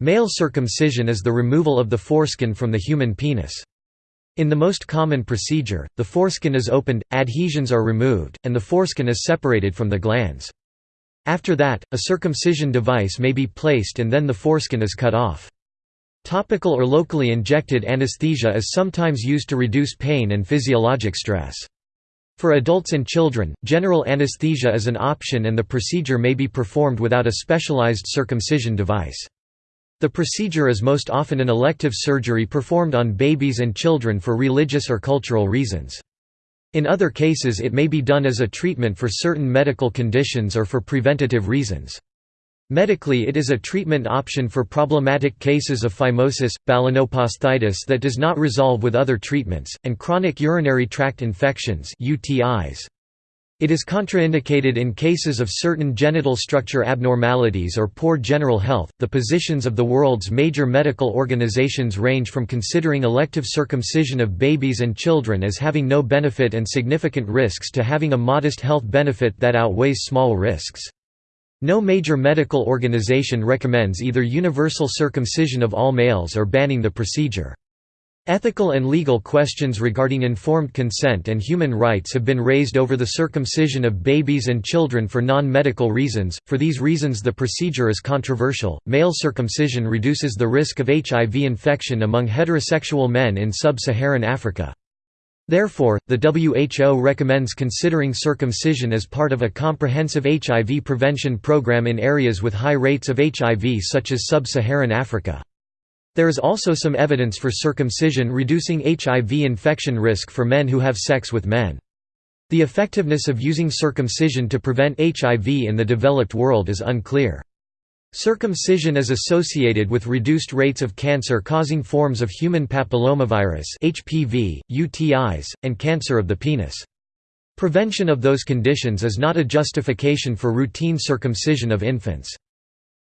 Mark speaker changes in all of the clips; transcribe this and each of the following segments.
Speaker 1: Male circumcision is the removal of the foreskin from the human penis. In the most common procedure, the foreskin is opened, adhesions are removed, and the foreskin is separated from the glans. After that, a circumcision device may be placed and then the foreskin is cut off. Topical or locally injected anesthesia is sometimes used to reduce pain and physiologic stress. For adults and children, general anesthesia is an option and the procedure may be performed without a specialized circumcision device. The procedure is most often an elective surgery performed on babies and children for religious or cultural reasons. In other cases it may be done as a treatment for certain medical conditions or for preventative reasons. Medically it is a treatment option for problematic cases of phimosis, balanoposthitis that does not resolve with other treatments, and chronic urinary tract infections UTIs. It is contraindicated in cases of certain genital structure abnormalities or poor general health. The positions of the world's major medical organizations range from considering elective circumcision of babies and children as having no benefit and significant risks to having a modest health benefit that outweighs small risks. No major medical organization recommends either universal circumcision of all males or banning the procedure. Ethical and legal questions regarding informed consent and human rights have been raised over the circumcision of babies and children for non medical reasons. For these reasons, the procedure is controversial. Male circumcision reduces the risk of HIV infection among heterosexual men in sub Saharan Africa. Therefore, the WHO recommends considering circumcision as part of a comprehensive HIV prevention program in areas with high rates of HIV, such as sub Saharan Africa. There is also some evidence for circumcision reducing HIV infection risk for men who have sex with men. The effectiveness of using circumcision to prevent HIV in the developed world is unclear. Circumcision is associated with reduced rates of cancer-causing forms of human papillomavirus (HPV), UTIs, and cancer of the penis. Prevention of those conditions is not a justification for routine circumcision of infants.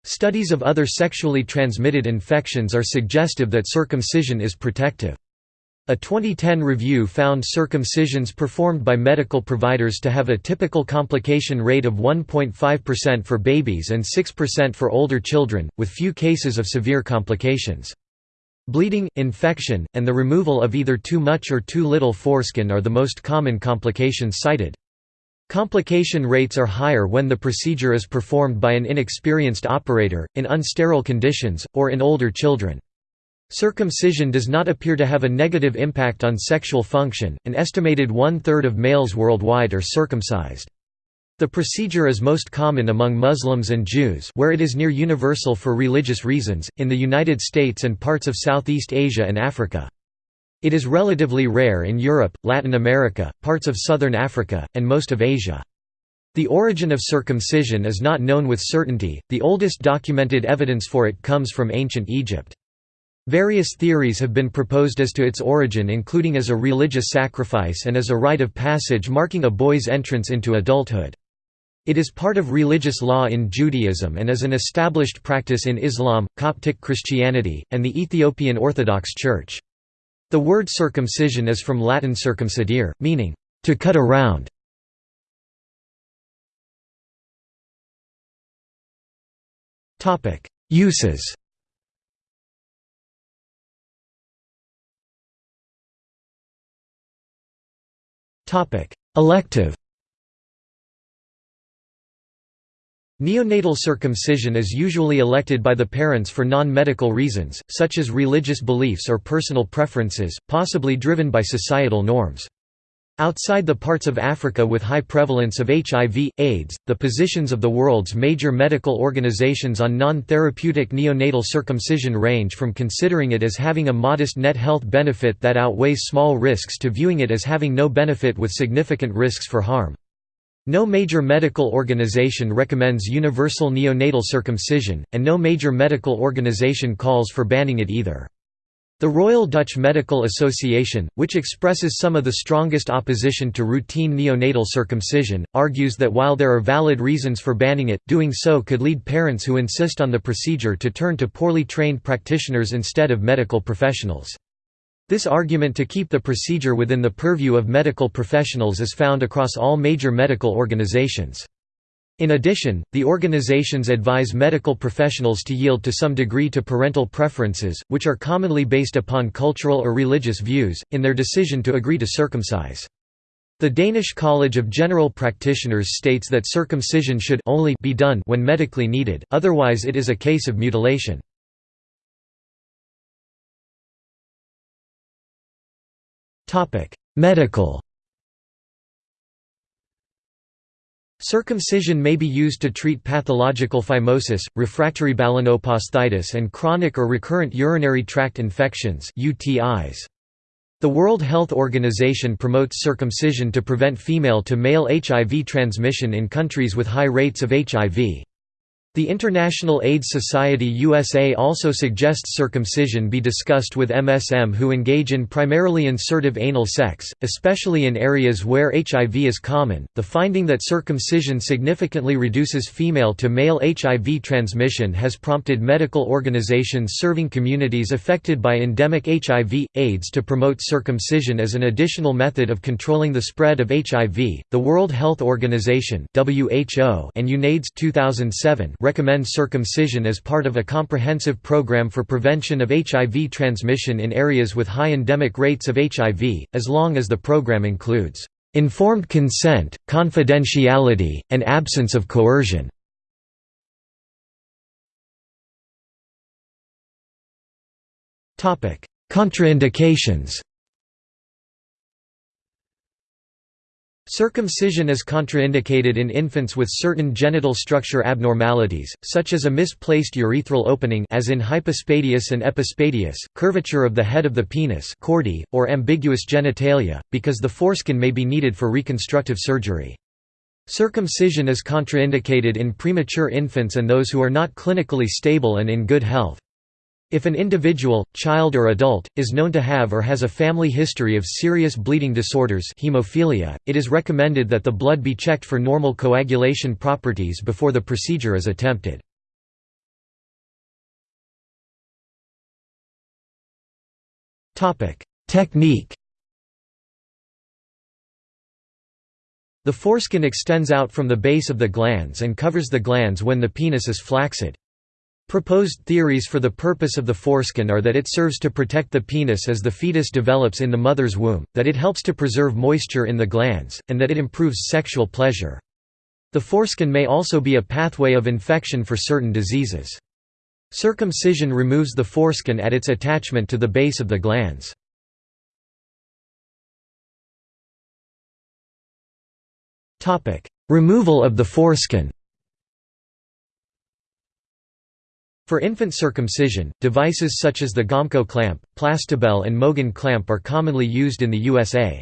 Speaker 1: Studies of other sexually transmitted infections are suggestive that circumcision is protective. A 2010 review found circumcisions performed by medical providers to have a typical complication rate of 1.5% for babies and 6% for older children, with few cases of severe complications. Bleeding, infection, and the removal of either too much or too little foreskin are the most common complications cited. Complication rates are higher when the procedure is performed by an inexperienced operator, in unsterile conditions, or in older children. Circumcision does not appear to have a negative impact on sexual function, an estimated one-third of males worldwide are circumcised. The procedure is most common among Muslims and Jews where it is near universal for religious reasons, in the United States and parts of Southeast Asia and Africa. It is relatively rare in Europe, Latin America, parts of southern Africa, and most of Asia. The origin of circumcision is not known with certainty, the oldest documented evidence for it comes from ancient Egypt. Various theories have been proposed as to its origin including as a religious sacrifice and as a rite of passage marking a boy's entrance into adulthood. It is part of religious law in Judaism and is an established practice in Islam, Coptic Christianity, and the Ethiopian Orthodox Church. The word circumcision is from Latin circumcidere, meaning, to cut around. Uses. Elective Neonatal circumcision is usually elected by the parents for non-medical reasons, such as religious beliefs or personal preferences, possibly driven by societal norms. Outside the parts of Africa with high prevalence of HIV, AIDS, the positions of the world's major medical organizations on non-therapeutic neonatal circumcision range from considering it as having a modest net health benefit that outweighs small risks to viewing it as having no benefit with significant risks for harm. No major medical organization recommends universal neonatal circumcision, and no major medical organization calls for banning it either. The Royal Dutch Medical Association, which expresses some of the strongest opposition to routine neonatal circumcision, argues that while there are valid reasons for banning it, doing so could lead parents who insist on the procedure to turn to poorly trained practitioners instead of medical professionals. This argument to keep the procedure within the purview of medical professionals is found across all major medical organizations. In addition, the organizations advise medical professionals to yield to some degree to parental preferences, which are commonly based upon cultural or religious views, in their decision to agree to circumcise. The Danish College of General Practitioners states that circumcision should only be done when medically needed, otherwise it is a case of mutilation. Medical Circumcision may be used to treat pathological phimosis, refractory balanoposthitis and chronic or recurrent urinary tract infections UTIs. The World Health Organization promotes circumcision to prevent female-to-male HIV transmission in countries with high rates of HIV. The International AIDS Society USA also suggests circumcision be discussed with MSM who engage in primarily insertive anal sex, especially in areas where HIV is common. The finding that circumcision significantly reduces female to male HIV transmission has prompted medical organizations serving communities affected by endemic HIV AIDS to promote circumcision as an additional method of controlling the spread of HIV. The World Health Organization (WHO) and UNAIDS 2007 recommend circumcision as part of a comprehensive program for prevention of HIV transmission in areas with high endemic rates of HIV, as long as the program includes informed consent, confidentiality, and absence of coercion. Contraindications Circumcision is contraindicated in infants with certain genital structure abnormalities, such as a misplaced urethral opening as in hypospadias and epispadias, curvature of the head of the penis chordee, or ambiguous genitalia, because the foreskin may be needed for reconstructive surgery. Circumcision is contraindicated in premature infants and those who are not clinically stable and in good health. If an individual, child or adult, is known to have or has a family history of serious bleeding disorders hemophilia, it is recommended that the blood be checked for normal coagulation properties before the procedure is attempted. Technique The foreskin extends out from the base of the glans and covers the glans when the penis is flaccid. Proposed theories for the purpose of the foreskin are that it serves to protect the penis as the fetus develops in the mother's womb, that it helps to preserve moisture in the glans, and that it improves sexual pleasure. The foreskin may also be a pathway of infection for certain diseases. Circumcision removes the foreskin at its attachment to the base of the glans. Removal of the foreskin For infant circumcision, devices such as the Gomco clamp, Plastibell and Mogen clamp are commonly used in the USA.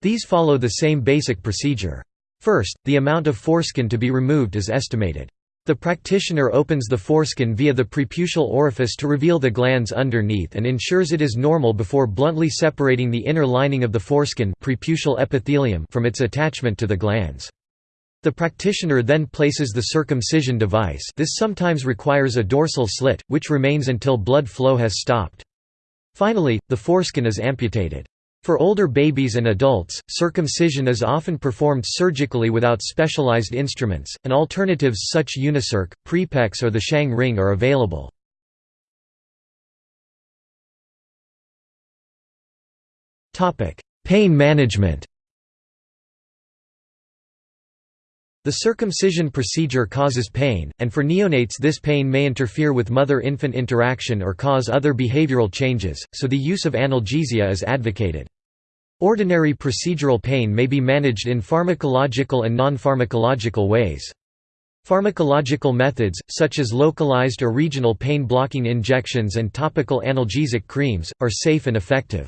Speaker 1: These follow the same basic procedure. First, the amount of foreskin to be removed is estimated. The practitioner opens the foreskin via the preputial orifice to reveal the glans underneath and ensures it is normal before bluntly separating the inner lining of the foreskin epithelium from its attachment to the glans. The practitioner then places the circumcision device this sometimes requires a dorsal slit, which remains until blood flow has stopped. Finally, the foreskin is amputated. For older babies and adults, circumcision is often performed surgically without specialized instruments, and alternatives such Unicirc, Prepex or the Shang ring are available. Pain management The circumcision procedure causes pain, and for neonates this pain may interfere with mother-infant interaction or cause other behavioral changes, so the use of analgesia is advocated. Ordinary procedural pain may be managed in pharmacological and non-pharmacological ways. Pharmacological methods, such as localized or regional pain-blocking injections and topical analgesic creams, are safe and effective.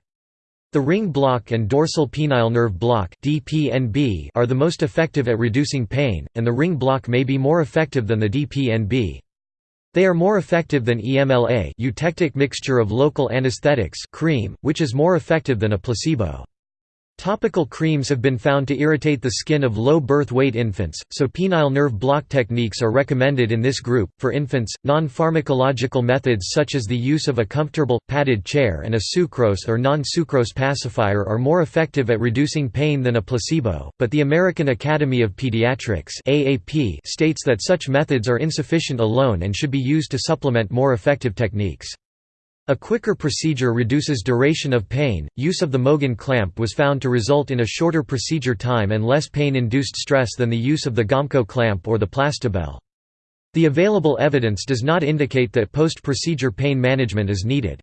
Speaker 1: The ring block and dorsal penile nerve block (DPNB) are the most effective at reducing pain, and the ring block may be more effective than the DPNB. They are more effective than EMLA eutectic mixture of local anesthetics cream, which is more effective than a placebo. Topical creams have been found to irritate the skin of low birth weight infants, so penile nerve block techniques are recommended in this group. For infants, non pharmacological methods such as the use of a comfortable, padded chair and a sucrose or non sucrose pacifier are more effective at reducing pain than a placebo, but the American Academy of Pediatrics states that such methods are insufficient alone and should be used to supplement more effective techniques. A quicker procedure reduces duration of pain. Use of the Mogen clamp was found to result in a shorter procedure time and less pain induced stress than the use of the Gomco clamp or the Plastibell. The available evidence does not indicate that post procedure pain management is needed.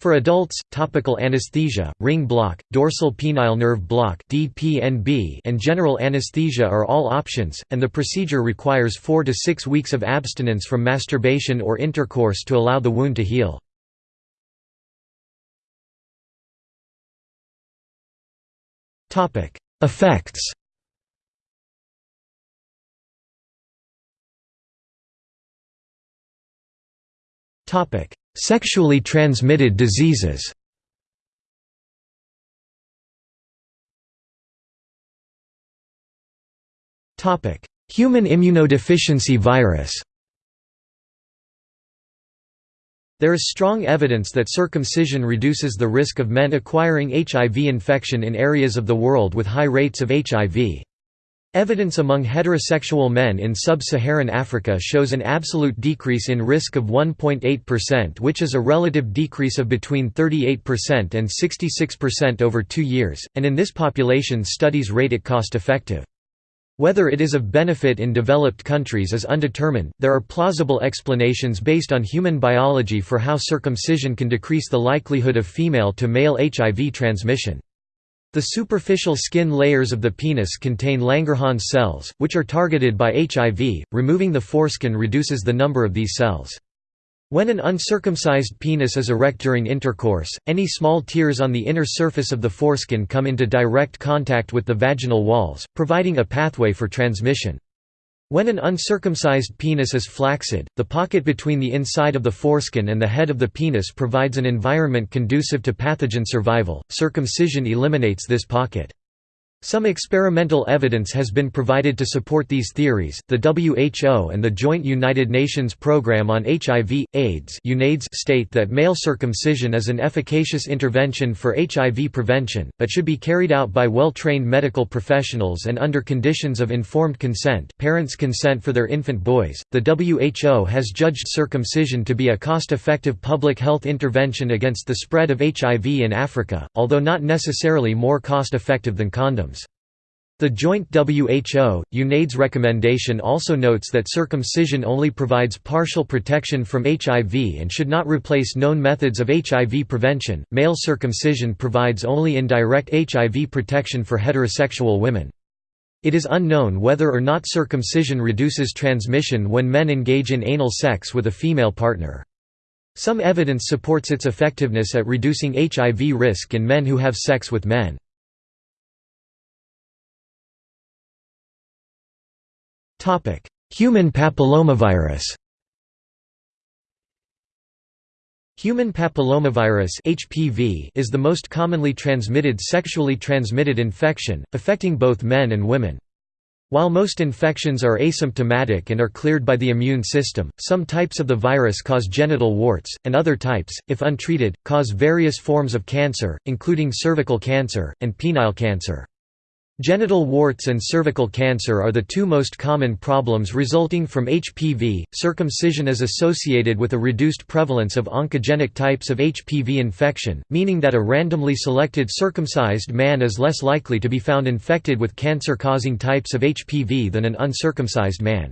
Speaker 1: For adults, topical anesthesia, ring block, dorsal penile nerve block (DPNB), and general anesthesia are all options, and the procedure requires 4 to 6 weeks of abstinence from masturbation or intercourse to allow the wound to heal. Effects. Topic: Sexually transmitted diseases. Topic: Human immunodeficiency virus. There is strong evidence that circumcision reduces the risk of men acquiring HIV infection in areas of the world with high rates of HIV. Evidence among heterosexual men in sub-Saharan Africa shows an absolute decrease in risk of 1.8% which is a relative decrease of between 38% and 66% over two years, and in this population studies rate it cost-effective. Whether it is of benefit in developed countries is undetermined. There are plausible explanations based on human biology for how circumcision can decrease the likelihood of female to male HIV transmission. The superficial skin layers of the penis contain Langerhans cells, which are targeted by HIV. Removing the foreskin reduces the number of these cells. When an uncircumcised penis is erect during intercourse, any small tears on the inner surface of the foreskin come into direct contact with the vaginal walls, providing a pathway for transmission. When an uncircumcised penis is flaccid, the pocket between the inside of the foreskin and the head of the penis provides an environment conducive to pathogen survival. Circumcision eliminates this pocket. Some experimental evidence has been provided to support these theories. The WHO and the Joint United Nations Programme on HIV AIDS (UNAIDS) state that male circumcision is an efficacious intervention for HIV prevention, but should be carried out by well-trained medical professionals and under conditions of informed consent, parents' consent for their infant boys. The WHO has judged circumcision to be a cost-effective public health intervention against the spread of HIV in Africa, although not necessarily more cost-effective than condoms. The joint WHO, UNAIDS recommendation also notes that circumcision only provides partial protection from HIV and should not replace known methods of HIV prevention. Male circumcision provides only indirect HIV protection for heterosexual women. It is unknown whether or not circumcision reduces transmission when men engage in anal sex with a female partner. Some evidence supports its effectiveness at reducing HIV risk in men who have sex with men. Human papillomavirus Human papillomavirus (HPV) is the most commonly transmitted sexually transmitted infection, affecting both men and women. While most infections are asymptomatic and are cleared by the immune system, some types of the virus cause genital warts, and other types, if untreated, cause various forms of cancer, including cervical cancer, and penile cancer. Genital warts and cervical cancer are the two most common problems resulting from HPV. Circumcision is associated with a reduced prevalence of oncogenic types of HPV infection, meaning that a randomly selected circumcised man is less likely to be found infected with cancer causing types of HPV than an uncircumcised man.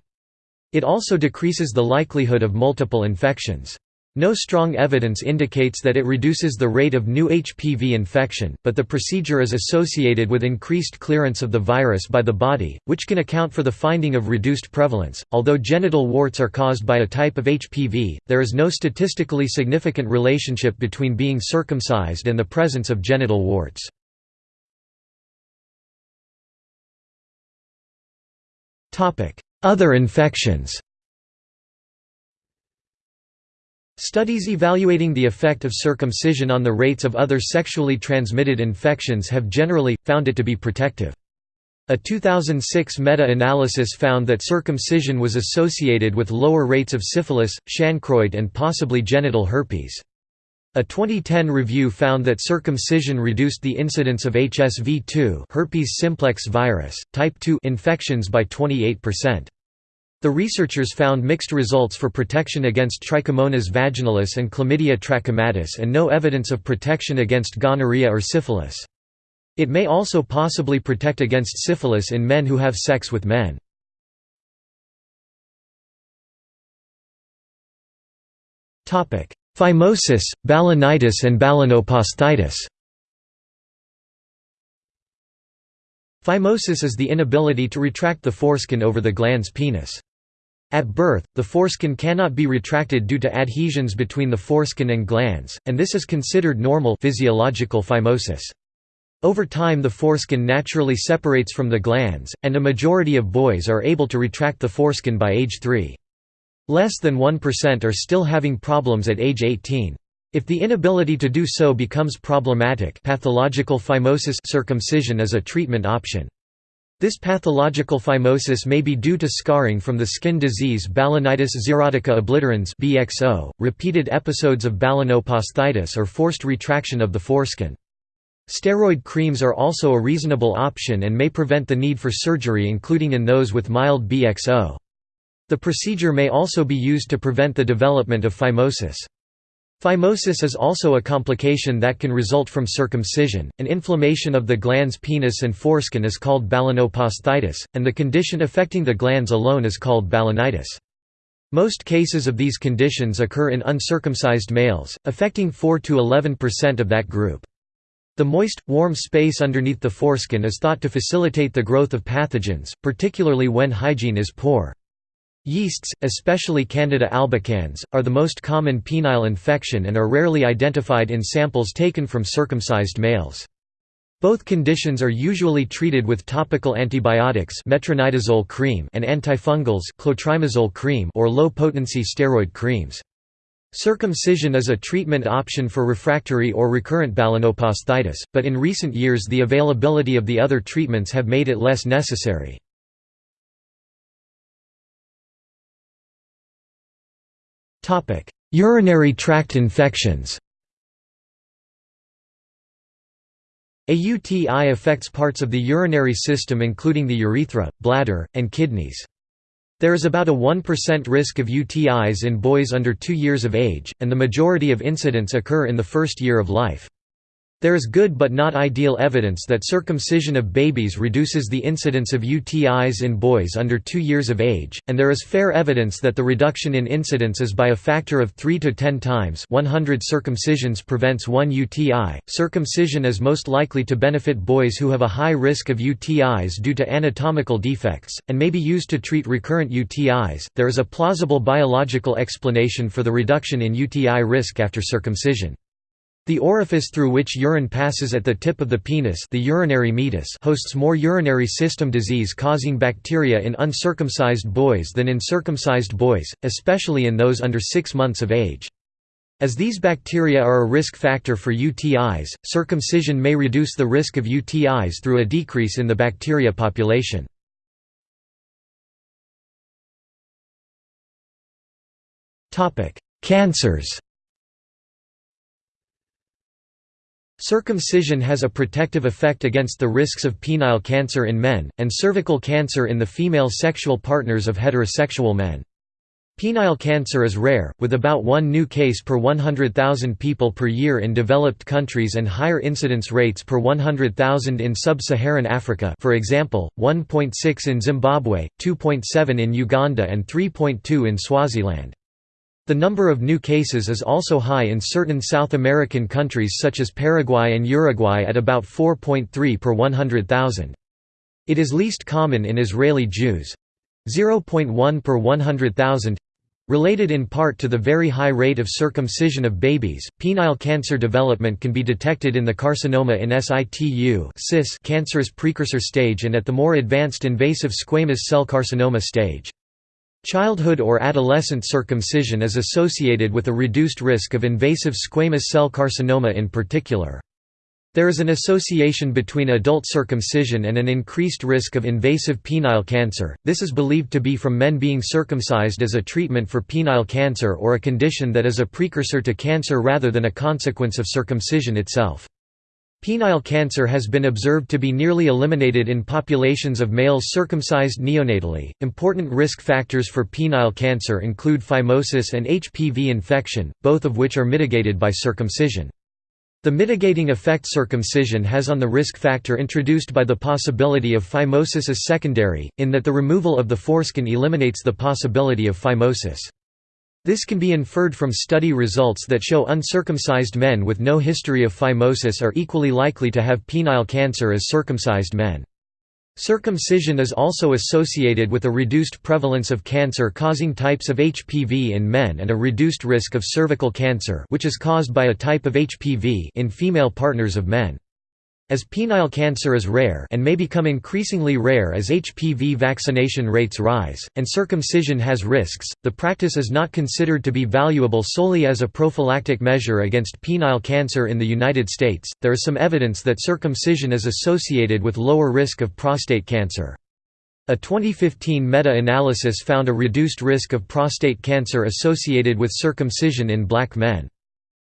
Speaker 1: It also decreases the likelihood of multiple infections. No strong evidence indicates that it reduces the rate of new HPV infection, but the procedure is associated with increased clearance of the virus by the body, which can account for the finding of reduced prevalence. Although genital warts are caused by a type of HPV, there is no statistically significant relationship between being circumcised and the presence of genital warts. Other infections Studies evaluating the effect of circumcision on the rates of other sexually transmitted infections have generally, found it to be protective. A 2006 meta-analysis found that circumcision was associated with lower rates of syphilis, chancroid and possibly genital herpes. A 2010 review found that circumcision reduced the incidence of HSV-2 herpes simplex virus, type 2 infections by 28%. The researchers found mixed results for protection against Trichomonas vaginalis and Chlamydia trachomatis and no evidence of protection against gonorrhea or syphilis. It may also possibly protect against syphilis in men who have sex with men. Phimosis, balanitis and balanoposthitis Phimosis is the inability to retract the foreskin over the glans penis. At birth, the foreskin cannot be retracted due to adhesions between the foreskin and glans, and this is considered normal physiological phimosis. Over time the foreskin naturally separates from the glans, and a majority of boys are able to retract the foreskin by age 3. Less than 1% are still having problems at age 18. If the inability to do so becomes problematic pathological phimosis circumcision is a treatment option. This pathological phimosis may be due to scarring from the skin disease Balanitis xerotica obliterans (BXO), repeated episodes of balanoposthitis or forced retraction of the foreskin. Steroid creams are also a reasonable option and may prevent the need for surgery including in those with mild BXO. The procedure may also be used to prevent the development of phimosis. Phimosis is also a complication that can result from circumcision. An inflammation of the glans penis and foreskin is called balanoposthitis, and the condition affecting the glans alone is called balanitis. Most cases of these conditions occur in uncircumcised males, affecting 4 to 11% of that group. The moist, warm space underneath the foreskin is thought to facilitate the growth of pathogens, particularly when hygiene is poor. Yeasts, especially Candida albicans, are the most common penile infection and are rarely identified in samples taken from circumcised males. Both conditions are usually treated with topical antibiotics metronidazole cream and antifungals clotrimazole cream or low-potency steroid creams. Circumcision is a treatment option for refractory or recurrent balanoposthitis, but in recent years the availability of the other treatments have made it less necessary. Urinary tract infections A UTI affects parts of the urinary system including the urethra, bladder, and kidneys. There is about a 1% risk of UTIs in boys under 2 years of age, and the majority of incidents occur in the first year of life. There is good but not ideal evidence that circumcision of babies reduces the incidence of UTIs in boys under 2 years of age, and there is fair evidence that the reduction in incidence is by a factor of 3 to 10 times 100 circumcisions prevents 1 UTI. Circumcision is most likely to benefit boys who have a high risk of UTIs due to anatomical defects, and may be used to treat recurrent UTIs. There is a plausible biological explanation for the reduction in UTI risk after circumcision. The orifice through which urine passes at the tip of the penis the urinary meatus hosts more urinary system disease-causing bacteria in uncircumcised boys than in circumcised boys, especially in those under 6 months of age. As these bacteria are a risk factor for UTIs, circumcision may reduce the risk of UTIs through a decrease in the bacteria population. Cancers Circumcision has a protective effect against the risks of penile cancer in men, and cervical cancer in the female sexual partners of heterosexual men. Penile cancer is rare, with about one new case per 100,000 people per year in developed countries and higher incidence rates per 100,000 in sub-Saharan Africa for example, 1.6 in Zimbabwe, 2.7 in Uganda and 3.2 in Swaziland. The number of new cases is also high in certain South American countries such as Paraguay and Uruguay at about 4.3 per 100,000. It is least common in Israeli Jews 0.1 per 100,000. Related in part to the very high rate of circumcision of babies, penile cancer development can be detected in the carcinoma in situ cancerous precursor stage and at the more advanced invasive squamous cell carcinoma stage. Childhood or adolescent circumcision is associated with a reduced risk of invasive squamous cell carcinoma in particular. There is an association between adult circumcision and an increased risk of invasive penile cancer. This is believed to be from men being circumcised as a treatment for penile cancer or a condition that is a precursor to cancer rather than a consequence of circumcision itself. Penile cancer has been observed to be nearly eliminated in populations of males circumcised neonatally. Important risk factors for penile cancer include phimosis and HPV infection, both of which are mitigated by circumcision. The mitigating effect circumcision has on the risk factor introduced by the possibility of phimosis is secondary, in that the removal of the foreskin eliminates the possibility of phimosis. This can be inferred from study results that show uncircumcised men with no history of phimosis are equally likely to have penile cancer as circumcised men. Circumcision is also associated with a reduced prevalence of cancer-causing types of HPV in men and a reduced risk of cervical cancer which is caused by a type of HPV in female partners of men. As penile cancer is rare and may become increasingly rare as HPV vaccination rates rise, and circumcision has risks, the practice is not considered to be valuable solely as a prophylactic measure against penile cancer in the United States. There is some evidence that circumcision is associated with lower risk of prostate cancer. A 2015 meta-analysis found a reduced risk of prostate cancer associated with circumcision in black men.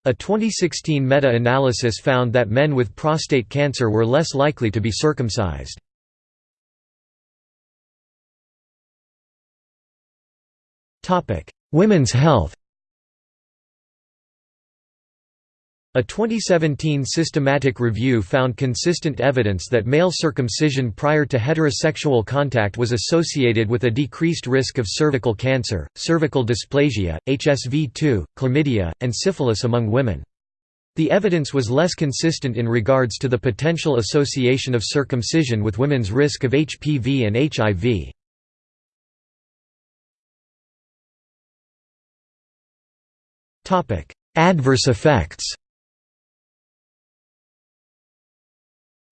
Speaker 1: A 2016 meta-analysis found that men with prostate cancer were less likely to be circumcised. Women's health A 2017 systematic review found consistent evidence that male circumcision prior to heterosexual contact was associated with a decreased risk of cervical cancer, cervical dysplasia, HSV-2, chlamydia, and syphilis among women. The evidence was less consistent in regards to the potential association of circumcision with women's risk of HPV and HIV. Adverse effects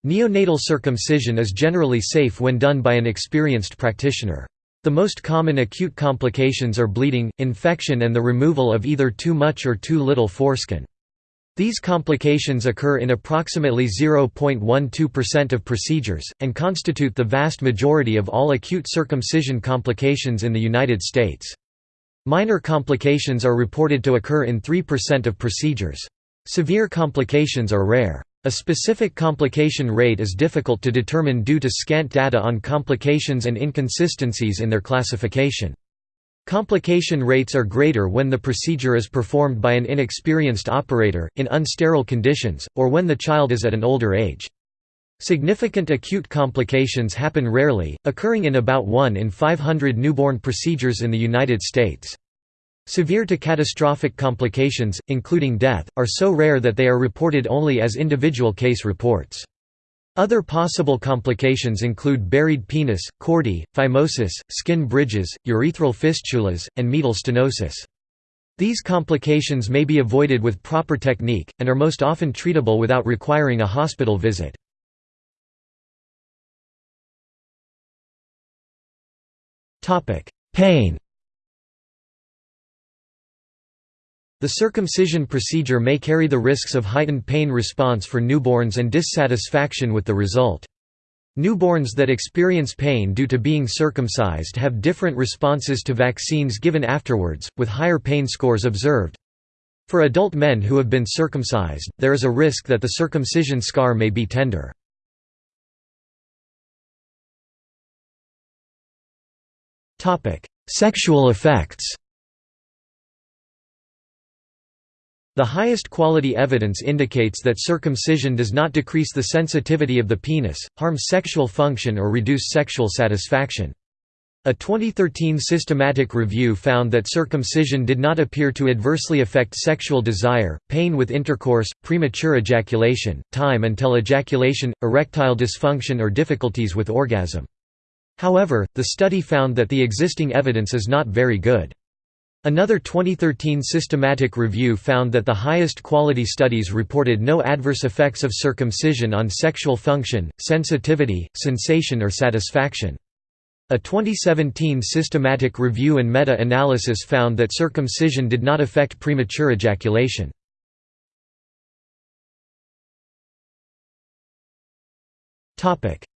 Speaker 1: Neonatal circumcision is generally safe when done by an experienced practitioner. The most common acute complications are bleeding, infection and the removal of either too much or too little foreskin. These complications occur in approximately 0.12% of procedures, and constitute the vast majority of all acute circumcision complications in the United States. Minor complications are reported to occur in 3% of procedures. Severe complications are rare. A specific complication rate is difficult to determine due to scant data on complications and inconsistencies in their classification. Complication rates are greater when the procedure is performed by an inexperienced operator, in unsterile conditions, or when the child is at an older age. Significant acute complications happen rarely, occurring in about 1 in 500 newborn procedures in the United States. Severe to catastrophic complications, including death, are so rare that they are reported only as individual case reports. Other possible complications include buried penis, chordee, phimosis, skin bridges, urethral fistulas, and meatal stenosis. These complications may be avoided with proper technique, and are most often treatable without requiring a hospital visit. Pain The circumcision procedure may carry the risks of heightened pain response for newborns and dissatisfaction with the result. Newborns that experience pain due to being circumcised have different responses to vaccines given afterwards, with higher pain scores observed. For adult men who have been circumcised, there is a risk that the circumcision scar may be tender. Sexual effects The highest quality evidence indicates that circumcision does not decrease the sensitivity of the penis, harm sexual function or reduce sexual satisfaction. A 2013 systematic review found that circumcision did not appear to adversely affect sexual desire, pain with intercourse, premature ejaculation, time until ejaculation, erectile dysfunction or difficulties with orgasm. However, the study found that the existing evidence is not very good. Another 2013 systematic review found that the highest quality studies reported no adverse effects of circumcision on sexual function, sensitivity, sensation or satisfaction. A 2017 systematic review and meta-analysis found that circumcision did not affect premature ejaculation.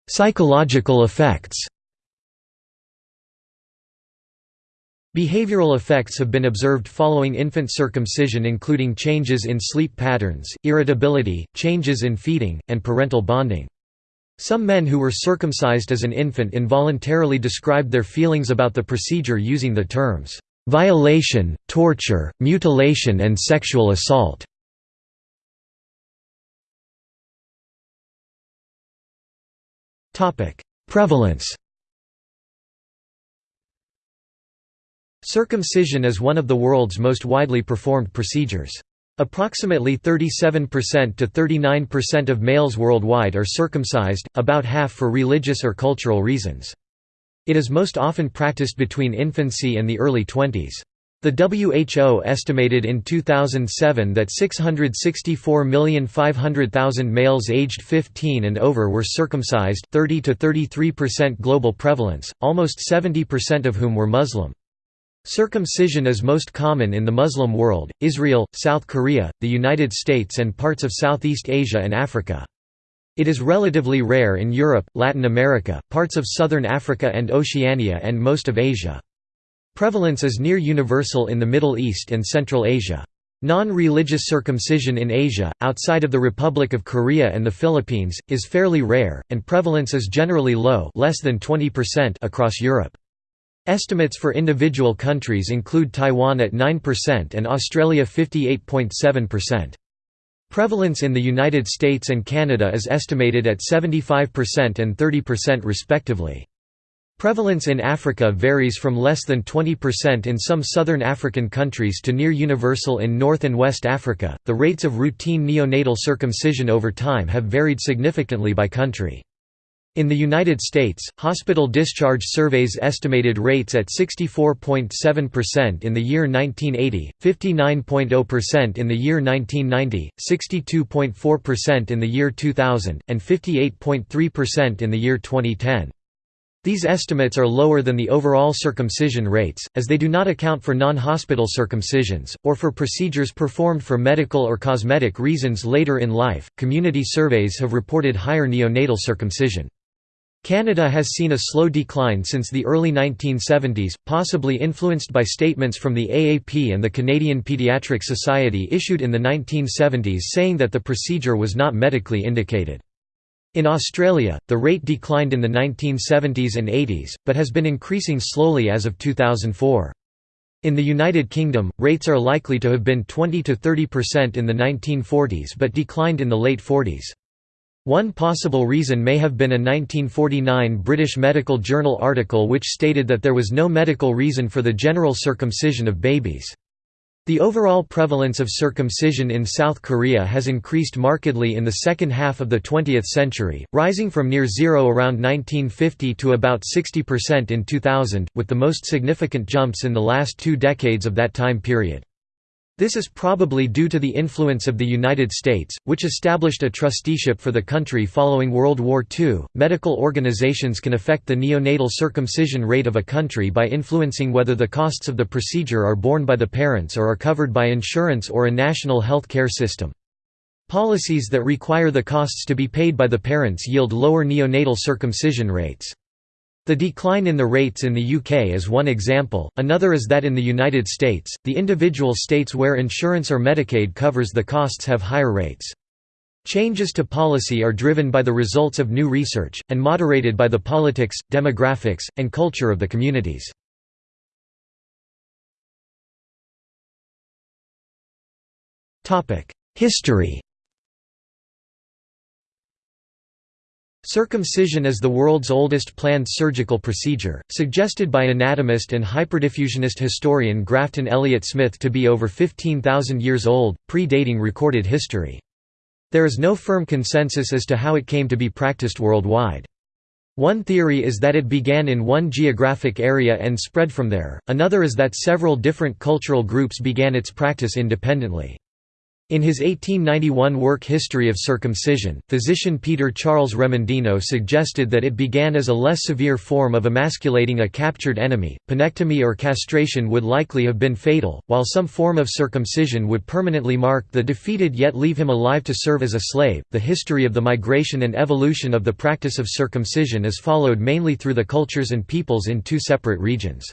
Speaker 1: Psychological effects Behavioral effects have been observed following infant circumcision including changes in sleep patterns, irritability, changes in feeding, and parental bonding. Some men who were circumcised as an infant involuntarily described their feelings about the procedure using the terms, "...violation, torture, mutilation and sexual assault." Prevalence Circumcision is one of the world's most widely performed procedures. Approximately 37% to 39% of males worldwide are circumcised, about half for religious or cultural reasons. It is most often practiced between infancy and the early 20s. The WHO estimated in 2007 that 664,500,000 males aged 15 and over were circumcised 30 to 33% global prevalence, almost 70% of whom were Muslim. Circumcision is most common in the Muslim world, Israel, South Korea, the United States and parts of Southeast Asia and Africa. It is relatively rare in Europe, Latin America, parts of southern Africa and Oceania and most of Asia. Prevalence is near universal in the Middle East and Central Asia. Non-religious circumcision in Asia, outside of the Republic of Korea and the Philippines, is fairly rare, and prevalence is generally low less than 20% across Europe. Estimates for individual countries include Taiwan at 9% and Australia 58.7%. Prevalence in the United States and Canada is estimated at 75% and 30% respectively. Prevalence in Africa varies from less than 20% in some southern African countries to near universal in North and West Africa. The rates of routine neonatal circumcision over time have varied significantly by country. In the United States, hospital discharge surveys estimated rates at 64.7% in the year 1980, 59.0% in the year 1990, 62.4% in the year 2000, and 58.3% in the year 2010. These estimates are lower than the overall circumcision rates, as they do not account for non-hospital circumcisions, or for procedures performed for medical or cosmetic reasons later in life. Community surveys have reported higher neonatal circumcision. Canada has seen a slow decline since the early 1970s, possibly influenced by statements from the AAP and the Canadian Pediatric Society issued in the 1970s saying that the procedure was not medically indicated. In Australia, the rate declined in the 1970s and 80s, but has been increasing slowly as of 2004. In the United Kingdom, rates are likely to have been 20 to 30% in the 1940s but declined in the late 40s. One possible reason may have been a 1949 British Medical Journal article which stated that there was no medical reason for the general circumcision of babies. The overall prevalence of circumcision in South Korea has increased markedly in the second half of the 20th century, rising from near zero around 1950 to about 60% in 2000, with the most significant jumps in the last two decades of that time period. This is probably due to the influence of the United States, which established a trusteeship for the country following World War II. Medical organizations can affect the neonatal circumcision rate of a country by influencing whether the costs of the procedure are borne by the parents or are covered by insurance or a national health care system. Policies that require the costs to be paid by the parents yield lower neonatal circumcision rates. The decline in the rates in the UK is one example, another is that in the United States, the individual states where insurance or Medicaid covers the costs have higher rates. Changes to policy are driven by the results of new research, and moderated by the politics, demographics, and culture of the communities. History Circumcision is the world's oldest planned surgical procedure, suggested by anatomist and hyperdiffusionist historian Grafton Elliot Smith to be over 15,000 years old, predating recorded history. There is no firm consensus as to how it came to be practiced worldwide. One theory is that it began in one geographic area and spread from there, another is that several different cultural groups began its practice independently. In his 1891 work History of Circumcision, physician Peter Charles Remondino suggested that it began as a less severe form of emasculating a captured enemy. Penectomy or castration would likely have been fatal, while some form of circumcision would permanently mark the defeated yet leave him alive to serve as a slave. The history of the migration and evolution of the practice of circumcision is followed mainly through the cultures and peoples in two separate regions.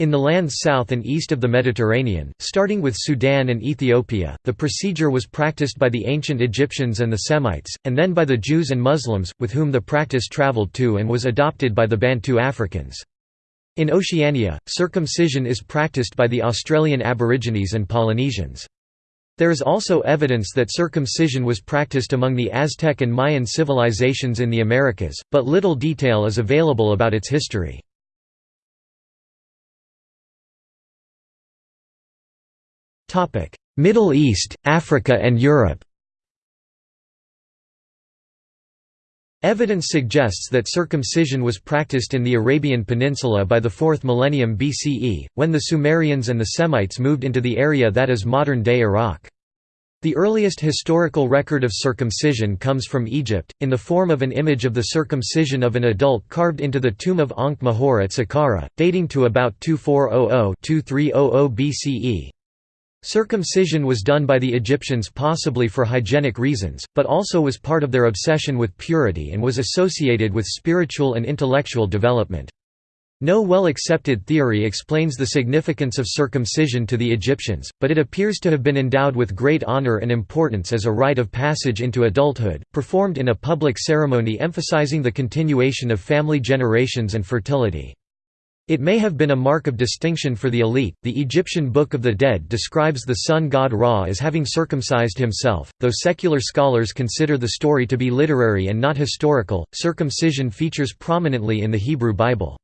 Speaker 1: In the lands south and east of the Mediterranean, starting with Sudan and Ethiopia, the procedure was practiced by the ancient Egyptians and the Semites, and then by the Jews and Muslims, with whom the practice traveled to and was adopted by the Bantu Africans. In Oceania, circumcision is practiced by the Australian Aborigines and Polynesians. There is also evidence that circumcision was practiced among the Aztec and Mayan civilizations in the Americas, but little detail is available about its history. Middle East, Africa and Europe Evidence suggests that circumcision was practiced in the Arabian Peninsula by the 4th millennium BCE, when the Sumerians and the Semites moved into the area that is modern-day Iraq. The earliest historical record of circumcision comes from Egypt, in the form of an image of the circumcision of an adult carved into the tomb of Ankh-Mahor at Saqqara, dating to about 2400–2300 BCE. Circumcision was done by the Egyptians possibly for hygienic reasons, but also was part of their obsession with purity and was associated with spiritual and intellectual development. No well-accepted theory explains the significance of circumcision to the Egyptians, but it appears to have been endowed with great honor and importance as a rite of passage into adulthood, performed in a public ceremony emphasizing the continuation of family generations and fertility. It may have been a mark of distinction for the elite. The Egyptian Book of the Dead describes the sun god Ra as having circumcised himself, though secular scholars consider the story to be literary and not historical. Circumcision features prominently in the Hebrew Bible.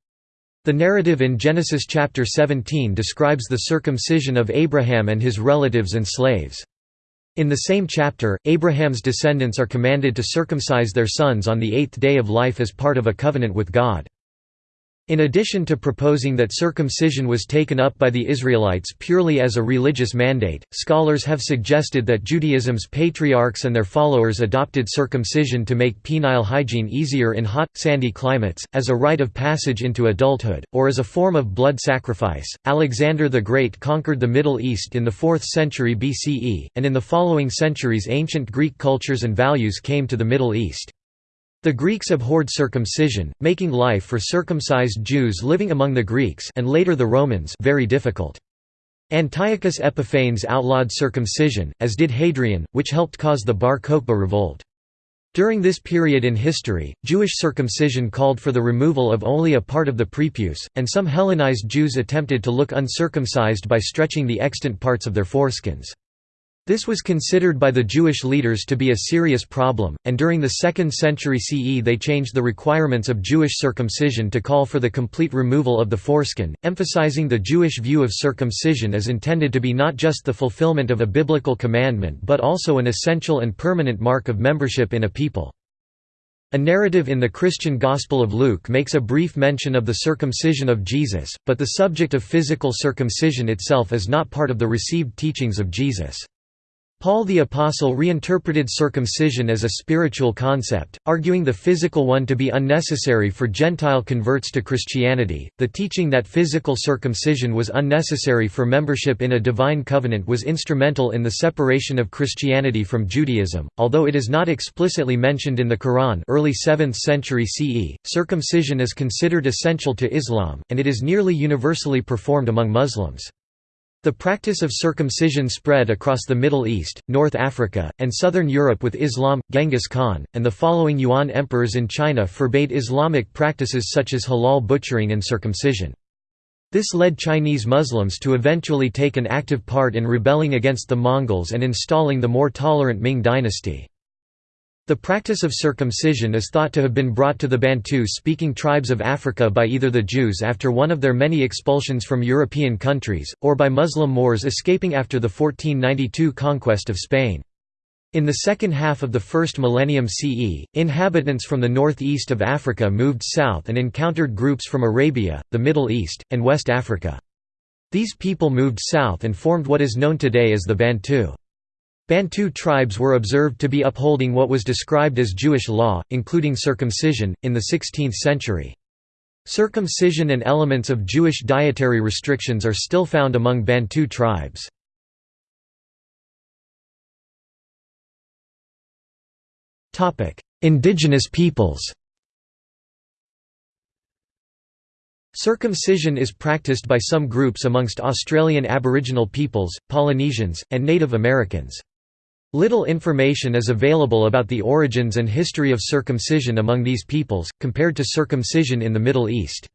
Speaker 1: The narrative in Genesis chapter 17 describes the circumcision of Abraham and his relatives and slaves. In the same chapter, Abraham's descendants are commanded to circumcise their sons on the eighth day of life as part of a covenant with God. In addition to proposing that circumcision was taken up by the Israelites purely as a religious mandate, scholars have suggested that Judaism's patriarchs and their followers adopted circumcision to make penile hygiene easier in hot, sandy climates, as a rite of passage into adulthood, or as a form of blood sacrifice. Alexander the Great conquered the Middle East in the 4th century BCE, and in the following centuries ancient Greek cultures and values came to the Middle East. The Greeks abhorred circumcision, making life for circumcised Jews living among the Greeks and later the Romans very difficult. Antiochus Epiphanes outlawed circumcision, as did Hadrian, which helped cause the Bar Kokhba revolt. During this period in history, Jewish circumcision called for the removal of only a part of the prepuce, and some Hellenized Jews attempted to look uncircumcised by stretching the extant parts of their foreskins. This was considered by the Jewish leaders to be a serious problem, and during the 2nd century CE they changed the requirements of Jewish circumcision to call for the complete removal of the foreskin, emphasizing the Jewish view of circumcision as intended to be not just the fulfillment of a biblical commandment but also an essential and permanent mark of membership in a people. A narrative in the Christian Gospel of Luke makes a brief mention of the circumcision of Jesus, but the subject of physical circumcision itself is not part of the received teachings of Jesus. Paul the Apostle reinterpreted circumcision as a spiritual concept, arguing the physical one to be unnecessary for Gentile converts to Christianity. The teaching that physical circumcision was unnecessary for membership in a divine covenant was instrumental in the separation of Christianity from Judaism, although it is not explicitly mentioned in the Quran. Early 7th century CE, circumcision is considered essential to Islam, and it is nearly universally performed among Muslims. The practice of circumcision spread across the Middle East, North Africa, and southern Europe with Islam. Genghis Khan, and the following Yuan emperors in China forbade Islamic practices such as halal butchering and circumcision. This led Chinese Muslims to eventually take an active part in rebelling against the Mongols and installing the more tolerant Ming dynasty. The practice of circumcision is thought to have been brought to the Bantu-speaking tribes of Africa by either the Jews after one of their many expulsions from European countries, or by Muslim Moors escaping after the 1492 conquest of Spain. In the second half of the first millennium CE, inhabitants from the northeast of Africa moved south and encountered groups from Arabia, the Middle East, and West Africa. These people moved south and formed what is known today as the Bantu. Bantu tribes were observed to be upholding what was described as Jewish law, including circumcision, in the 16th century. Circumcision and elements of Jewish dietary restrictions are still found among Bantu tribes. Indigenous peoples Circumcision is practiced by some groups amongst Australian Aboriginal peoples, Polynesians, and Native Americans. Little information is available about the origins and history of circumcision among these peoples, compared to circumcision in the Middle East.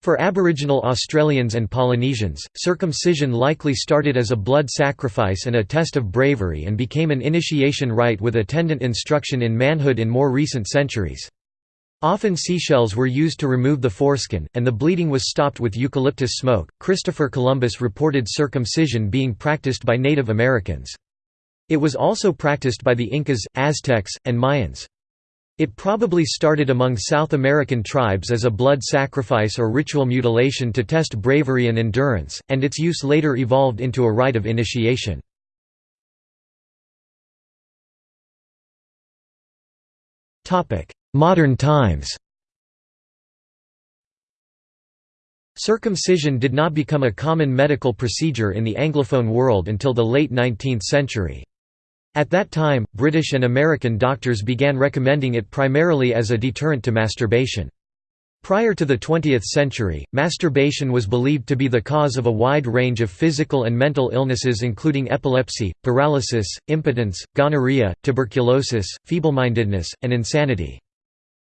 Speaker 1: For Aboriginal Australians and Polynesians, circumcision likely started as a blood sacrifice and a test of bravery and became an initiation rite with attendant instruction in manhood in more recent centuries. Often seashells were used to remove the foreskin, and the bleeding was stopped with eucalyptus smoke. Christopher Columbus reported circumcision being practiced by Native Americans. It was also practiced by the Incas, Aztecs, and Mayans. It probably started among South American tribes as a blood sacrifice or ritual mutilation to test bravery and endurance, and its use later evolved into a rite of initiation. Modern times Circumcision did not become a common medical procedure in the Anglophone world until the late 19th century. At that time, British and American doctors began recommending it primarily as a deterrent to masturbation. Prior to the 20th century, masturbation was believed to be the cause of a wide range of physical and mental illnesses including epilepsy, paralysis, impotence, gonorrhea, tuberculosis, feeblemindedness, and insanity.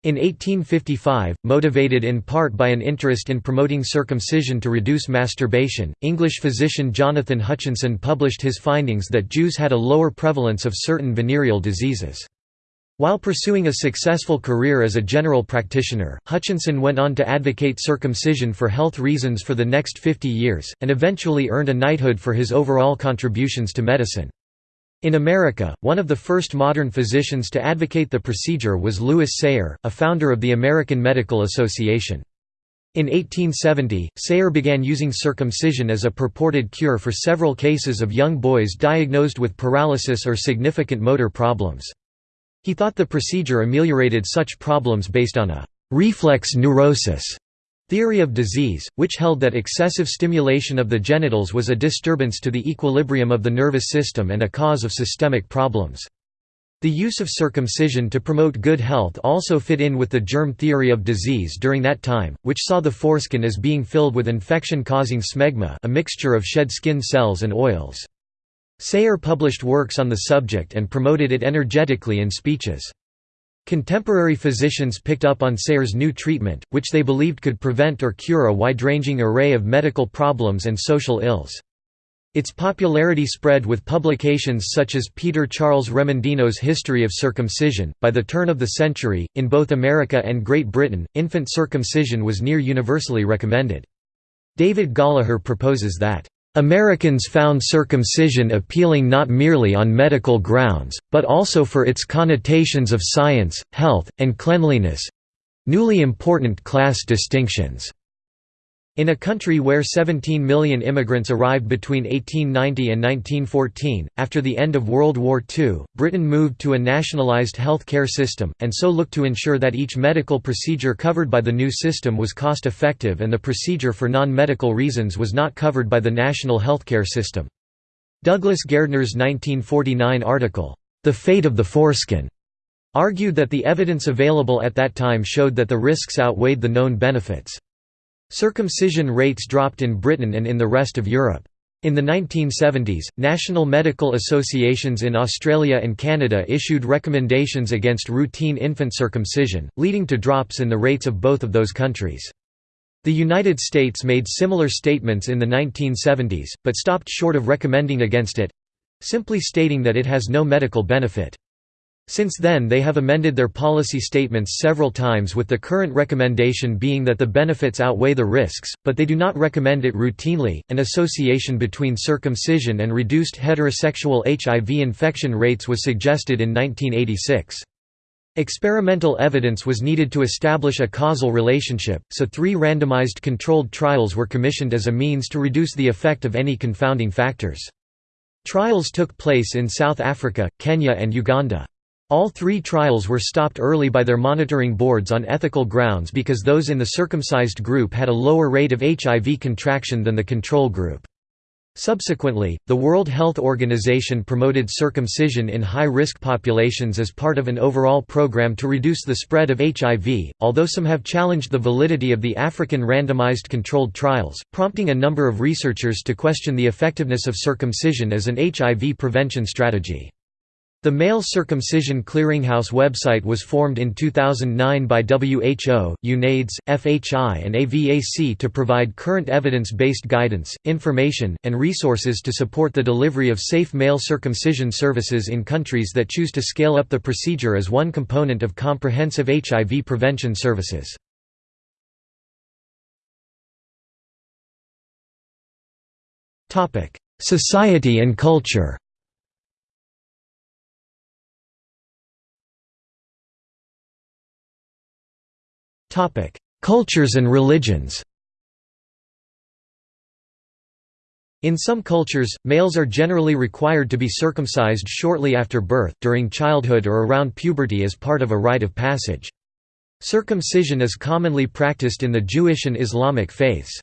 Speaker 1: In 1855, motivated in part by an interest in promoting circumcision to reduce masturbation, English physician Jonathan Hutchinson published his findings that Jews had a lower prevalence of certain venereal diseases. While pursuing a successful career as a general practitioner, Hutchinson went on to advocate circumcision for health reasons for the next 50 years, and eventually earned a knighthood for his overall contributions to medicine. In America, one of the first modern physicians to advocate the procedure was Lewis Sayre, a founder of the American Medical Association. In 1870, Sayre began using circumcision as a purported cure for several cases of young boys diagnosed with paralysis or significant motor problems. He thought the procedure ameliorated such problems based on a reflex neurosis Theory of disease, which held that excessive stimulation of the genitals was a disturbance to the equilibrium of the nervous system and a cause of systemic problems. The use of circumcision to promote good health also fit in with the germ theory of disease during that time, which saw the foreskin as being filled with infection-causing smegma a mixture of shed skin cells and oils. Sayre published works on the subject and promoted it energetically in speeches. Contemporary physicians picked up on Sayre's new treatment, which they believed could prevent or cure a wide-ranging array of medical problems and social ills. Its popularity spread with publications such as Peter Charles Remondino's History of Circumcision. By the turn of the century, in both America and Great Britain, infant circumcision was near universally recommended. David Gollaher proposes that Americans found circumcision appealing not merely on medical grounds, but also for its connotations of science, health, and cleanliness—newly important class distinctions. In a country where 17 million immigrants arrived between 1890 and 1914, after the end of World War II, Britain moved to a nationalised health care system, and so looked to ensure that each medical procedure covered by the new system was cost-effective and the procedure for non-medical reasons was not covered by the national healthcare system. Douglas Gairdner's 1949 article, The Fate of the Foreskin, argued that the evidence available at that time showed that the risks outweighed the known benefits. Circumcision rates dropped in Britain and in the rest of Europe. In the 1970s, national medical associations in Australia and Canada issued recommendations against routine infant circumcision, leading to drops in the rates of both of those countries. The United States made similar statements in the 1970s, but stopped short of recommending against it—simply stating that it has no medical benefit. Since then they have amended their policy statements several times with the current recommendation being that the benefits outweigh the risks, but they do not recommend it routinely. An association between circumcision and reduced heterosexual HIV infection rates was suggested in 1986. Experimental evidence was needed to establish a causal relationship, so three randomized controlled trials were commissioned as a means to reduce the effect of any confounding factors. Trials took place in South Africa, Kenya and Uganda. All three trials were stopped early by their monitoring boards on ethical grounds because those in the circumcised group had a lower rate of HIV contraction than the control group. Subsequently, the World Health Organization promoted circumcision in high-risk populations as part of an overall program to reduce the spread of HIV, although some have challenged the validity of the African randomized controlled trials, prompting a number of researchers to question the effectiveness of circumcision as an HIV prevention strategy. The Male Circumcision Clearinghouse website was formed in 2009 by WHO, UNAIDS, FHI and AVAC to provide current evidence-based guidance, information, and resources to support the delivery of safe male circumcision services in countries that choose to scale up the procedure as one component of comprehensive HIV prevention services. Society and culture Cultures and religions In some cultures, males are generally required to be circumcised shortly after birth, during childhood or around puberty as part of a rite of passage. Circumcision is commonly practiced in the Jewish and Islamic faiths.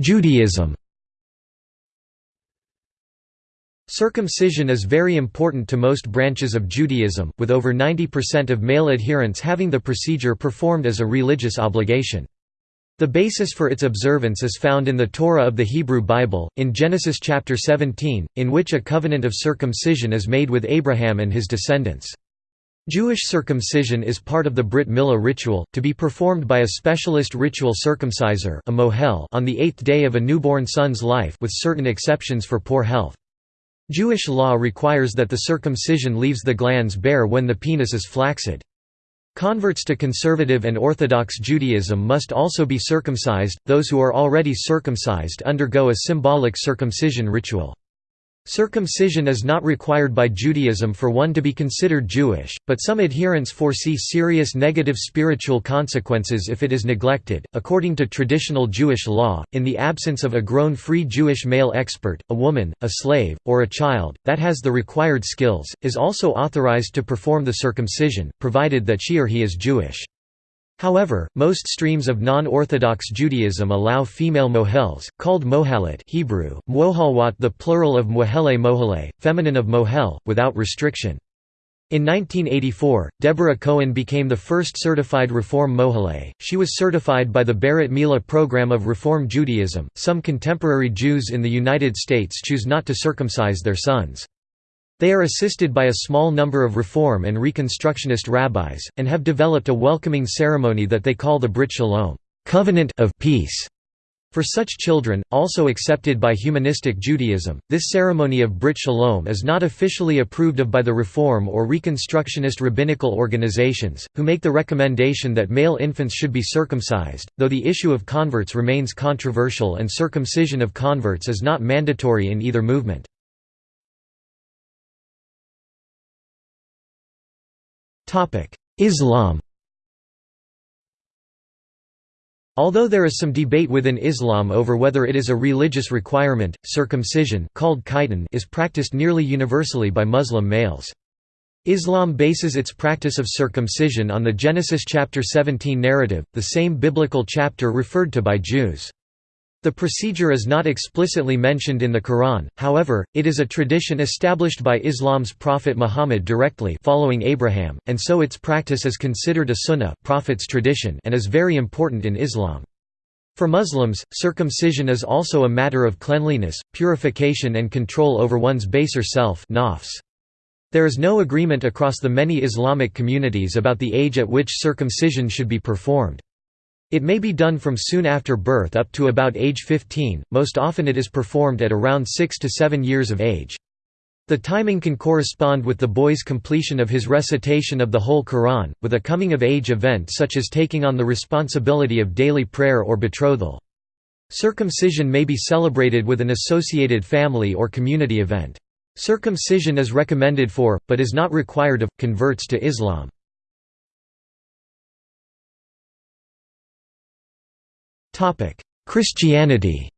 Speaker 1: Judaism Circumcision is very important to most branches of Judaism, with over 90% of male adherents having the procedure performed as a religious obligation. The basis for its observance is found in the Torah of the Hebrew Bible, in Genesis chapter 17, in which a covenant of circumcision is made with Abraham and his descendants. Jewish circumcision is part of the Brit Milah ritual, to be performed by a specialist ritual circumciser a mohel on the eighth day of a newborn son's life with certain exceptions for poor health. Jewish law requires that the circumcision leaves the glans bare when the penis is flaccid. Converts to conservative and Orthodox Judaism must also be circumcised, those who are already circumcised undergo a symbolic circumcision ritual. Circumcision is not required by Judaism for one to be considered Jewish, but some adherents foresee serious negative spiritual consequences if it is neglected. According to traditional Jewish law, in the absence of a grown free Jewish male expert, a woman, a slave, or a child, that has the required skills, is also authorized to perform the circumcision, provided that she or he is Jewish. However, most streams of non-Orthodox Judaism allow female mohels, called mohalat Hebrew, mwohalwat the plural of mohele mohale, feminine of mohel, without restriction. In 1984, Deborah Cohen became the first certified Reform Mohale. She was certified by the Brit Mila program of Reform Judaism. Some contemporary Jews in the United States choose not to circumcise their sons. They are assisted by a small number of Reform and Reconstructionist rabbis, and have developed a welcoming ceremony that they call the Brit Shalom covenant of peace. For such children, also accepted by humanistic Judaism, this ceremony of Brit Shalom is not officially approved of by the Reform or Reconstructionist rabbinical organizations, who make the recommendation that male infants should be circumcised, though the issue of converts remains controversial and circumcision of converts is not mandatory in either movement. Islam Although there is some debate within Islam over whether it is a religious requirement, circumcision called khitan is practiced nearly universally by Muslim males. Islam bases its practice of circumcision on the Genesis chapter 17 narrative, the same biblical chapter referred to by Jews. The procedure is not explicitly mentioned in the Quran, however, it is a tradition established by Islam's prophet Muhammad directly following Abraham, and so its practice is considered a sunnah prophet's tradition and is very important in Islam. For Muslims, circumcision is also a matter of cleanliness, purification and control over one's baser self. There is no agreement across the many Islamic communities about the age at which circumcision should be performed. It may be done from soon after birth up to about age 15, most often it is performed at around 6 to 7 years of age. The timing can correspond with the boy's completion of his recitation of the whole Quran, with a coming-of-age event such as taking on the responsibility of daily prayer or betrothal. Circumcision may be celebrated with an associated family or community event. Circumcision is recommended for, but is not required of, converts to Islam. Christianity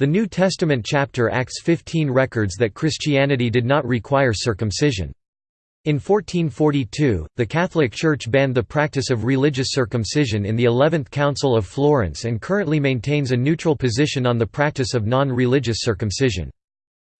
Speaker 1: The New Testament chapter Acts 15 records that Christianity did not require circumcision. In 1442, the Catholic Church banned the practice of religious circumcision in the Eleventh Council of Florence and currently maintains a neutral position on the practice of non-religious circumcision.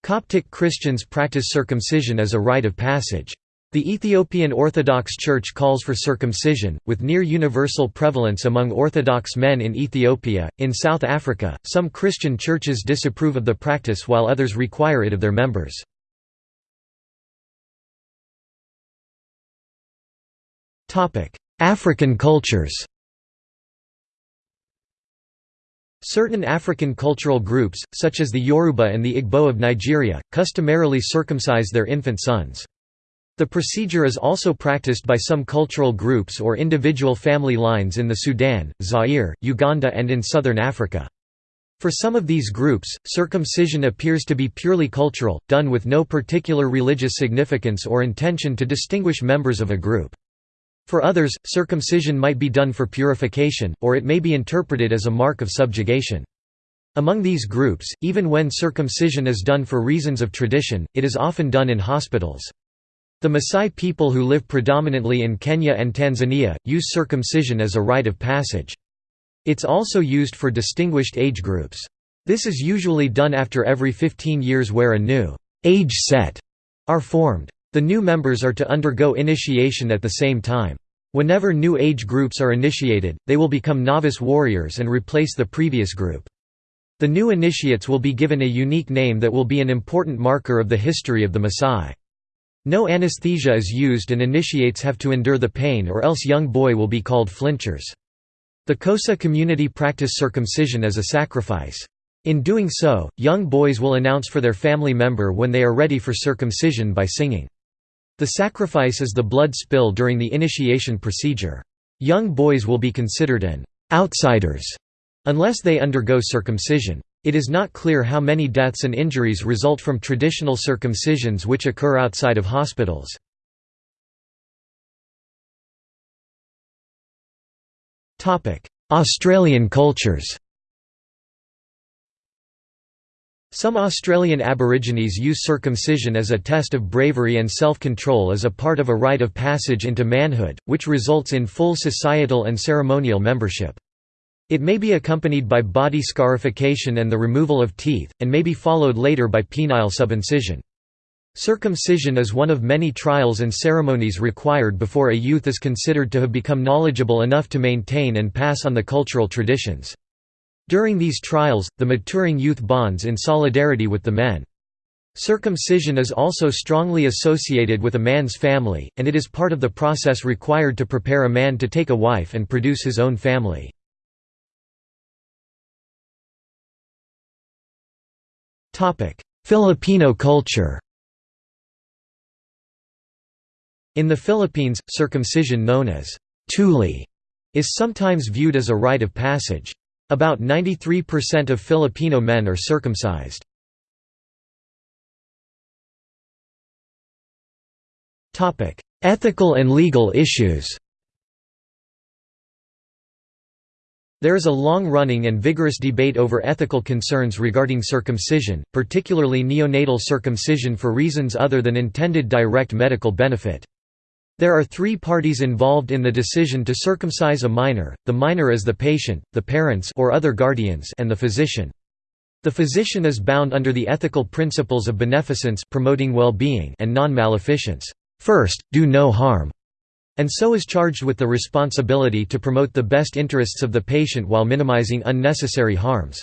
Speaker 1: Coptic Christians practice circumcision as a rite of passage. The Ethiopian Orthodox Church calls for circumcision, with near universal prevalence among Orthodox men in Ethiopia. In South Africa, some Christian churches disapprove of the practice while others require it of their members. African cultures Certain African cultural groups, such as the Yoruba and the Igbo of Nigeria, customarily circumcise their infant sons. The procedure is also practiced by some cultural groups or individual family lines in the Sudan, Zaire, Uganda and in southern Africa. For some of these groups, circumcision appears to be purely cultural, done with no particular religious significance or intention to distinguish members of a group. For others, circumcision might be done for purification, or it may be interpreted as a mark of subjugation. Among these groups, even when circumcision is done for reasons of tradition, it is often done in hospitals. The Maasai people who live predominantly in Kenya and Tanzania, use circumcision as a rite of passage. It's also used for distinguished age groups. This is usually done after every 15 years where a new age set are formed. The new members are to undergo initiation at the same time. Whenever new age groups are initiated, they will become novice warriors and replace the previous group. The new initiates will be given a unique name that will be an important marker of the history of the Maasai. No anesthesia is used and initiates have to endure the pain or else young boy will be called flinchers. The Xhosa community practice circumcision as a sacrifice. In doing so, young boys will announce for their family member when they are ready for circumcision by singing. The sacrifice is the blood spill during the initiation procedure. Young boys will be considered an outsiders unless they undergo circumcision. It is not clear how many deaths and injuries result from traditional circumcisions which occur outside of hospitals. Australian cultures Some Australian Aborigines use circumcision as a test of bravery and self-control as a part of a rite of passage into manhood, which results in full societal and ceremonial membership. It may be accompanied by body scarification and the removal of teeth, and may be followed later by penile subincision. Circumcision is one of many trials and ceremonies required before a youth is considered to have become knowledgeable enough to maintain and pass on the cultural traditions. During these trials, the maturing youth bonds in solidarity with the men. Circumcision is also strongly associated with a man's family, and it is part of the process required to prepare a man to take a wife and produce his own family. Filipino culture In the Philippines, circumcision known as tuli is sometimes viewed as a rite of passage. About 93% of Filipino men are circumcised. Ethical and legal issues There is a long-running and vigorous debate over ethical concerns regarding circumcision, particularly neonatal circumcision for reasons other than intended direct medical benefit. There are three parties involved in the decision to circumcise a minor, the minor is the patient, the parents or other guardians and the physician. The physician is bound under the ethical principles of beneficence promoting well-being and non-maleficence first, do no harm", and so is charged with the responsibility to promote the best interests of the patient while minimizing unnecessary harms.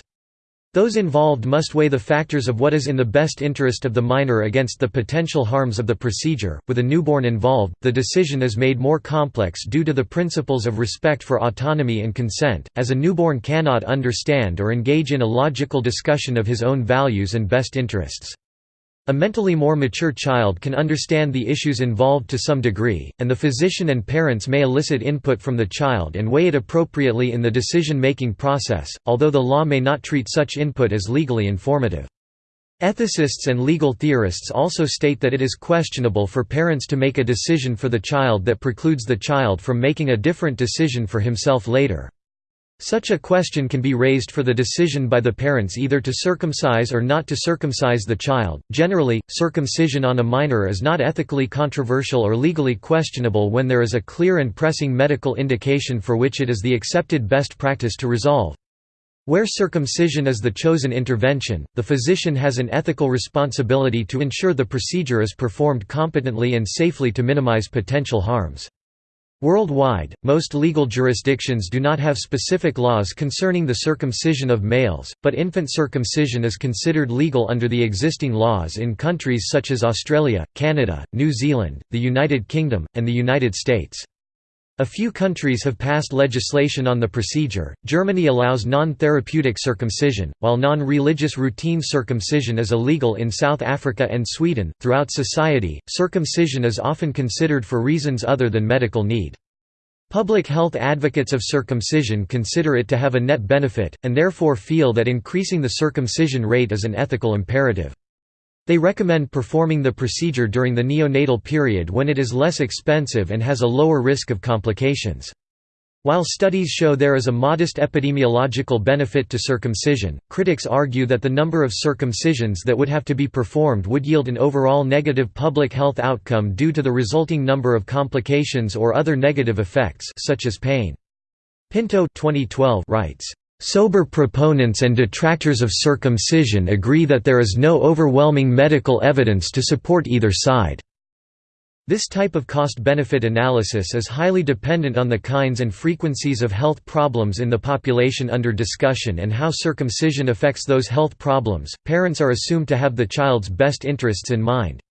Speaker 1: Those involved must weigh the factors of what is in the best interest of the minor against the potential harms of the procedure. With a newborn involved, the decision is made more complex due to the principles of respect for autonomy and consent, as a newborn cannot understand or engage in a logical discussion of his own values and best interests. A mentally more mature child can understand the issues involved to some degree, and the physician and parents may elicit input from the child and weigh it appropriately in the decision-making process, although the law may not treat such input as legally informative. Ethicists and legal theorists also state that it is questionable for parents to make a decision for the child that precludes the child from making a different decision for himself later. Such a question can be raised for the decision by the parents either to circumcise or not to circumcise the child. Generally, circumcision on a minor is not ethically controversial or legally questionable when there is a clear and pressing medical indication for which it is the accepted best practice to resolve. Where circumcision is the chosen intervention, the physician has an ethical responsibility to ensure the procedure is performed competently and safely to minimize potential harms. Worldwide, most legal jurisdictions do not have specific laws concerning the circumcision of males, but infant circumcision is considered legal under the existing laws in countries such as Australia, Canada, New Zealand, the United Kingdom, and the United States. A few countries have passed legislation on the procedure. Germany allows non therapeutic circumcision, while non religious routine circumcision is illegal in South Africa and Sweden. Throughout society, circumcision is often considered for reasons other than medical need. Public health advocates of circumcision consider it to have a net benefit, and therefore feel that increasing the circumcision rate is an ethical imperative. They recommend performing the procedure during the neonatal period when it is less expensive and has a lower risk of complications. While studies show there is a modest epidemiological benefit to circumcision, critics argue that the number of circumcisions that would have to be performed would yield an overall negative public health outcome due to the resulting number of complications or other negative effects such as pain. Pinto 2012 writes, Sober proponents and detractors of circumcision agree that there is no overwhelming medical evidence to support either side. This type of cost-benefit analysis is highly dependent on the kinds and frequencies of health problems in the population under discussion and how circumcision affects those health problems. Parents are assumed to have the child's best interests in mind.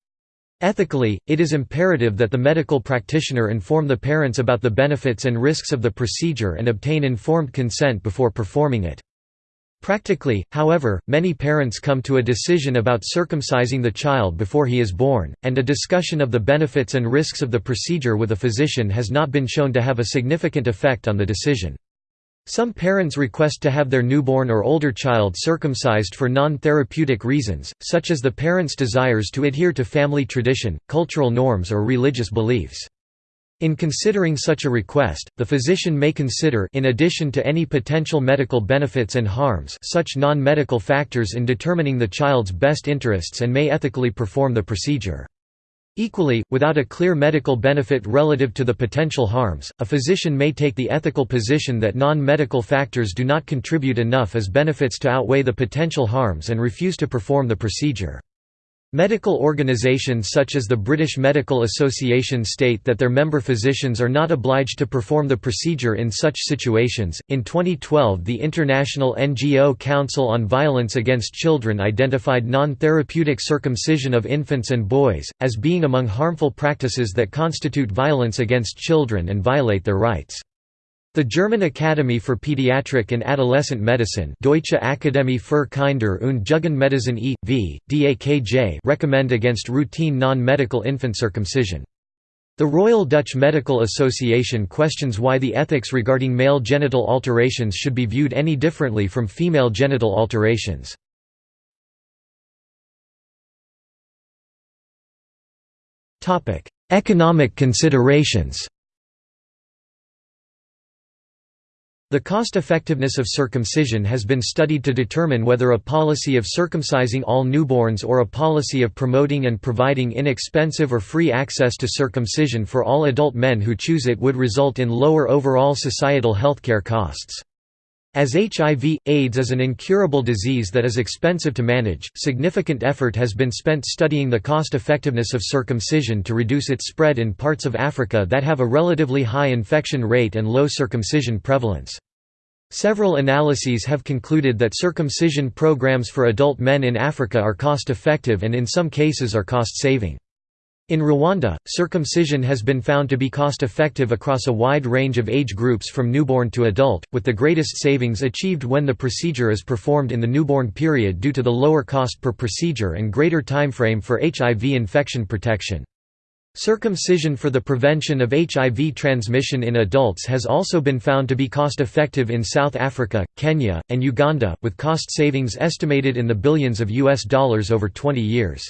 Speaker 1: Ethically, it is imperative that the medical practitioner inform the parents about the benefits and risks of the procedure and obtain informed consent before performing it. Practically, however, many parents come to a decision about circumcising the child before he is born, and a discussion of the benefits and risks of the procedure with a physician has not been shown to have a significant effect on the decision. Some parents request to have their newborn or older child circumcised for non-therapeutic reasons, such as the parent's desires to adhere to family tradition, cultural norms or religious beliefs. In considering such a request, the physician may consider in addition to any potential medical benefits and harms such non-medical factors in determining the child's best interests and may ethically perform the procedure. Equally, without a clear medical benefit relative to the potential harms, a physician may take the ethical position that non-medical factors do not contribute enough as benefits to outweigh the potential harms and refuse to perform the procedure. Medical organisations such as the British Medical Association state that their member physicians are not obliged to perform the procedure in such situations. In 2012, the International NGO Council on Violence Against Children identified non therapeutic circumcision of infants and boys as being among harmful practices that constitute violence against children and violate their rights. The German Academy for Pediatric and Adolescent Medicine Deutsche Akademie für Kinder- und Jugendmedizin e.V., DAKJ recommend against routine non-medical infant circumcision. The Royal Dutch Medical Association questions why the ethics regarding male genital alterations should be viewed any differently from female genital alterations. Economic considerations The cost-effectiveness of circumcision has been studied to determine whether a policy of circumcising all newborns or a policy of promoting and providing inexpensive or free access to circumcision for all adult men who choose it would result in lower overall societal healthcare costs. As HIV, AIDS is an incurable disease that is expensive to manage, significant effort has been spent studying the cost-effectiveness of circumcision to reduce its spread in parts of Africa that have a relatively high infection rate and low circumcision prevalence. Several analyses have concluded that circumcision programs for adult men in Africa are cost-effective and in some cases are cost-saving. In Rwanda, circumcision has been found to be cost-effective across a wide range of age groups from newborn to adult, with the greatest savings achieved when the procedure is performed in the newborn period due to the lower cost per procedure and greater timeframe for HIV infection protection. Circumcision for the prevention of HIV transmission in adults has also been found to be cost-effective in South Africa, Kenya, and Uganda, with cost savings estimated in the billions of US dollars over 20 years.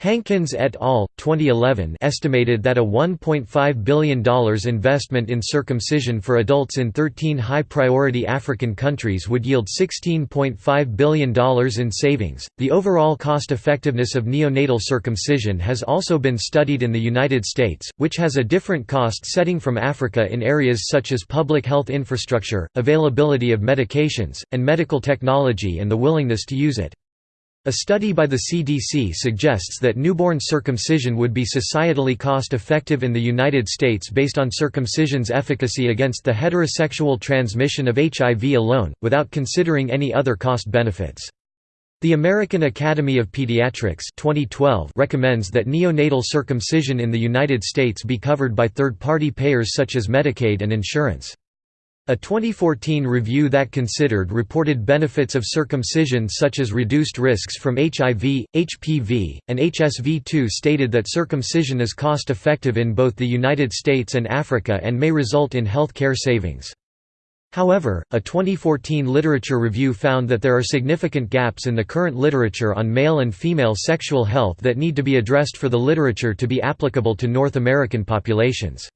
Speaker 1: Hankins et al. 2011 estimated that a $1.5 billion investment in circumcision for adults in 13 high-priority African countries would yield $16.5 billion in savings. The overall cost-effectiveness of neonatal circumcision has also been studied in the United States, which has a different cost setting from Africa in areas such as public health infrastructure, availability of medications, and medical technology and the willingness to use it. A study by the CDC suggests that newborn circumcision would be societally cost-effective in the United States based on circumcision's efficacy against the heterosexual transmission of HIV alone, without considering any other cost benefits. The American Academy of Pediatrics 2012 recommends that neonatal circumcision in the United States be covered by third-party payers such as Medicaid and insurance. A 2014 review that considered reported benefits of circumcision such as reduced risks from HIV, HPV, and HSV2 stated that circumcision is cost-effective in both the United States and Africa and may result in health care savings. However, a 2014 literature review found that there are significant gaps in the current literature on male and female sexual health that need to be addressed for the literature to be applicable to North American populations.